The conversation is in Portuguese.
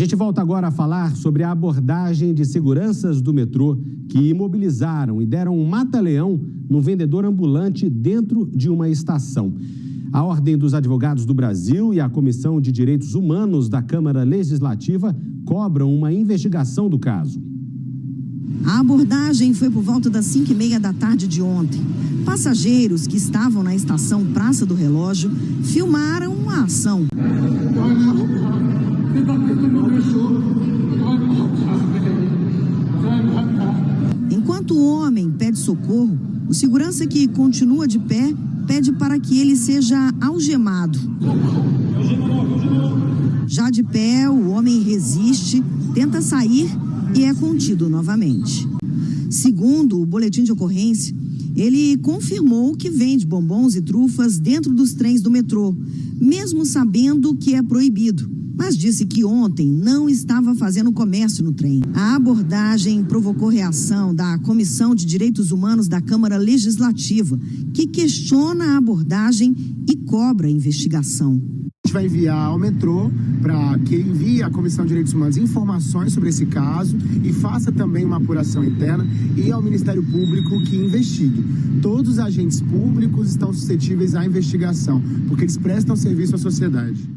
gente volta agora a falar sobre a abordagem de seguranças do metrô que imobilizaram e deram um mata-leão no vendedor ambulante dentro de uma estação. A Ordem dos Advogados do Brasil e a Comissão de Direitos Humanos da Câmara Legislativa cobram uma investigação do caso. A abordagem foi por volta das 5 e meia da tarde de ontem. Passageiros que estavam na estação Praça do Relógio filmaram a ação. O homem pede socorro, o segurança que continua de pé pede para que ele seja algemado. Já de pé, o homem resiste, tenta sair e é contido novamente. Segundo o boletim de ocorrência, ele confirmou que vende bombons e trufas dentro dos trens do metrô, mesmo sabendo que é proibido mas disse que ontem não estava fazendo comércio no trem. A abordagem provocou reação da Comissão de Direitos Humanos da Câmara Legislativa, que questiona a abordagem e cobra a investigação. A gente vai enviar ao metrô para que envie à Comissão de Direitos Humanos informações sobre esse caso e faça também uma apuração interna e ao Ministério Público que investigue. Todos os agentes públicos estão suscetíveis à investigação, porque eles prestam serviço à sociedade.